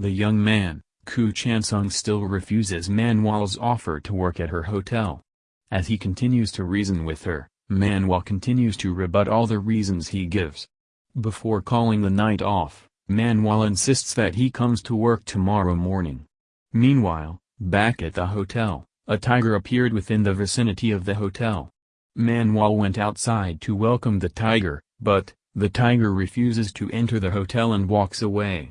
The young man, Koo Chan-sung still refuses Manwal's offer to work at her hotel. As he continues to reason with her, Manwal continues to rebut all the reasons he gives. Before calling the night off, Manwal insists that he comes to work tomorrow morning. Meanwhile, back at the hotel, a tiger appeared within the vicinity of the hotel. Manwal went outside to welcome the tiger, but, the tiger refuses to enter the hotel and walks away.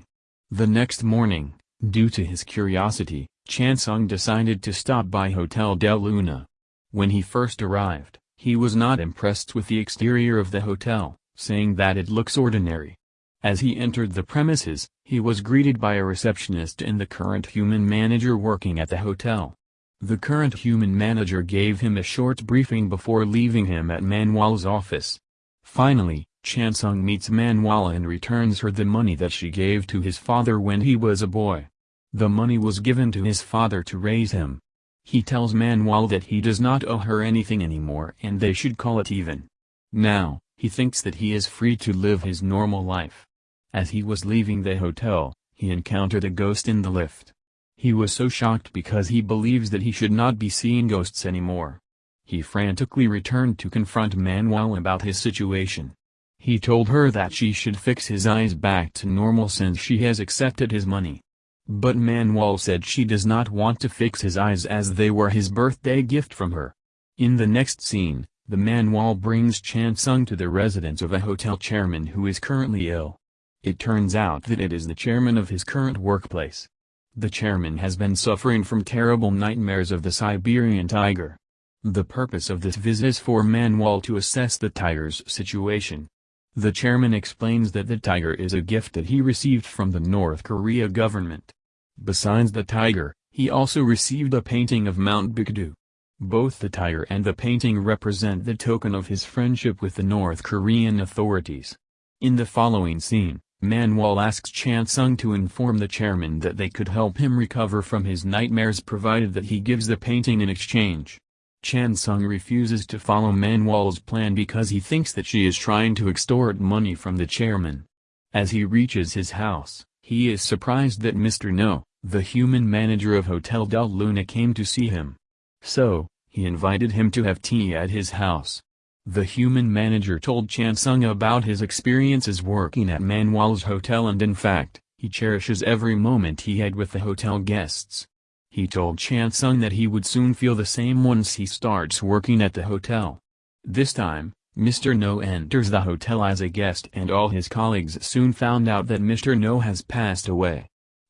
The next morning, due to his curiosity, Chansung decided to stop by Hotel Del Luna. When he first arrived, he was not impressed with the exterior of the hotel, saying that it looks ordinary. As he entered the premises, he was greeted by a receptionist and the current human manager working at the hotel. The current human manager gave him a short briefing before leaving him at Manwal's office. Finally, Chansung meets Manwal and returns her the money that she gave to his father when he was a boy. The money was given to his father to raise him. He tells Manwal that he does not owe her anything anymore and they should call it even. Now, he thinks that he is free to live his normal life. As he was leaving the hotel, he encountered a ghost in the lift. He was so shocked because he believes that he should not be seeing ghosts anymore. He frantically returned to confront Manwal about his situation. He told her that she should fix his eyes back to normal since she has accepted his money. But Manwal said she does not want to fix his eyes as they were his birthday gift from her. In the next scene, the Manwal brings Chan Sung to the residence of a hotel chairman who is currently ill. It turns out that it is the chairman of his current workplace. The chairman has been suffering from terrible nightmares of the Siberian tiger. The purpose of this visit is for Manwal to assess the tiger's situation. The chairman explains that the tiger is a gift that he received from the North Korea government. Besides the tiger, he also received a painting of Mount Baekdu. Both the tiger and the painting represent the token of his friendship with the North Korean authorities. In the following scene, Manwal asks Chan Sung to inform the chairman that they could help him recover from his nightmares provided that he gives the painting in exchange. Chansung refuses to follow Manwal's plan because he thinks that she is trying to extort money from the chairman. As he reaches his house, he is surprised that Mr. No, the human manager of Hotel Del Luna came to see him. So, he invited him to have tea at his house. The human manager told Chansung about his experiences working at Manwal's hotel and in fact, he cherishes every moment he had with the hotel guests. He told Chansung that he would soon feel the same once he starts working at the hotel. This time, Mr. No enters the hotel as a guest and all his colleagues soon found out that Mr. No has passed away.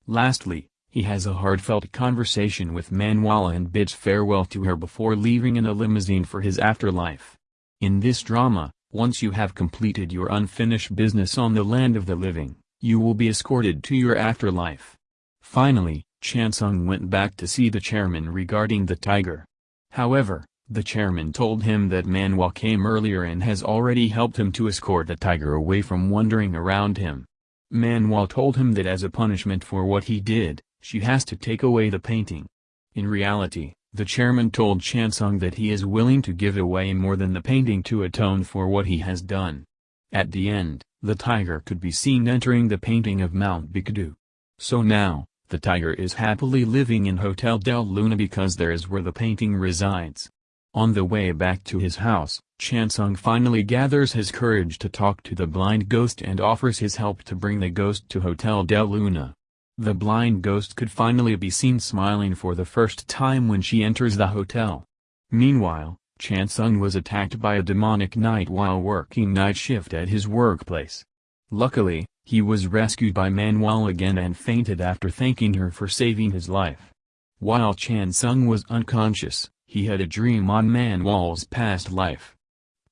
Lastly, he has a heartfelt conversation with Manwala and bids farewell to her before leaving in a limousine for his afterlife. In this drama, once you have completed your unfinished business on the land of the living, you will be escorted to your afterlife. Finally, Chansung went back to see the chairman regarding the tiger. However, the chairman told him that Manwal came earlier and has already helped him to escort the tiger away from wandering around him. Manwal told him that as a punishment for what he did, she has to take away the painting. In reality, the chairman told Chansung that he is willing to give away more than the painting to atone for what he has done. At the end, the tiger could be seen entering the painting of Mount Baekdu. So now, the tiger is happily living in Hotel Del Luna because there is where the painting resides. On the way back to his house, Chansung finally gathers his courage to talk to the blind ghost and offers his help to bring the ghost to Hotel Del Luna. The blind ghost could finally be seen smiling for the first time when she enters the hotel. Meanwhile, Chansung was attacked by a demonic knight while working night shift at his workplace. Luckily, he was rescued by Manwal again and fainted after thanking her for saving his life. While Chan Sung was unconscious, he had a dream on Manwal's past life.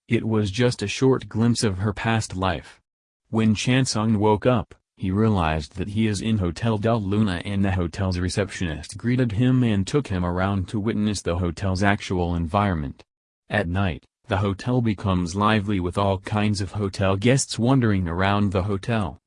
It was just a short glimpse of her past life. When Chan Sung woke up, he realized that he is in Hotel Del Luna and the hotel's receptionist greeted him and took him around to witness the hotel's actual environment. At night, the hotel becomes lively with all kinds of hotel guests wandering around the hotel.